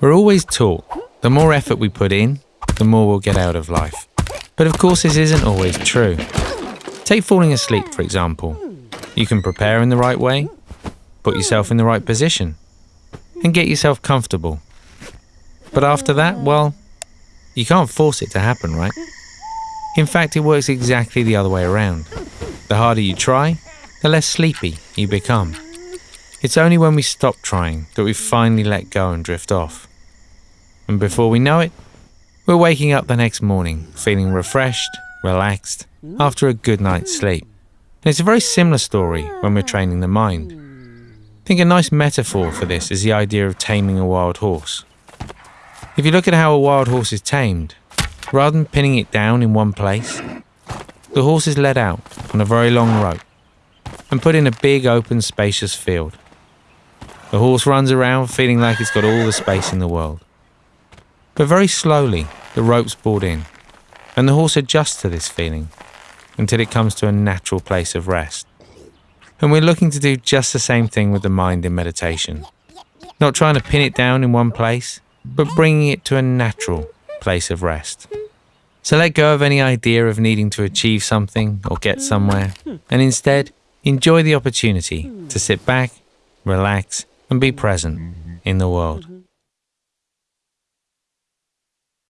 We're always taught the more effort we put in, the more we'll get out of life. But of course, this isn't always true. Take falling asleep, for example. You can prepare in the right way, put yourself in the right position, and get yourself comfortable. But after that, well, you can't force it to happen, right? In fact, it works exactly the other way around. The harder you try, the less sleepy you become. It's only when we stop trying that we finally let go and drift off. And before we know it, we're waking up the next morning feeling refreshed, relaxed, after a good night's sleep. And it's a very similar story when we're training the mind. I think a nice metaphor for this is the idea of taming a wild horse. If you look at how a wild horse is tamed, rather than pinning it down in one place, the horse is led out on a very long rope and put in a big open spacious field. The horse runs around feeling like it's got all the space in the world. But very slowly, the rope's pulled in, and the horse adjusts to this feeling until it comes to a natural place of rest. And we're looking to do just the same thing with the mind in meditation. Not trying to pin it down in one place, but bringing it to a natural place of rest. So let go of any idea of needing to achieve something or get somewhere, and instead enjoy the opportunity to sit back, relax, and be present in the world.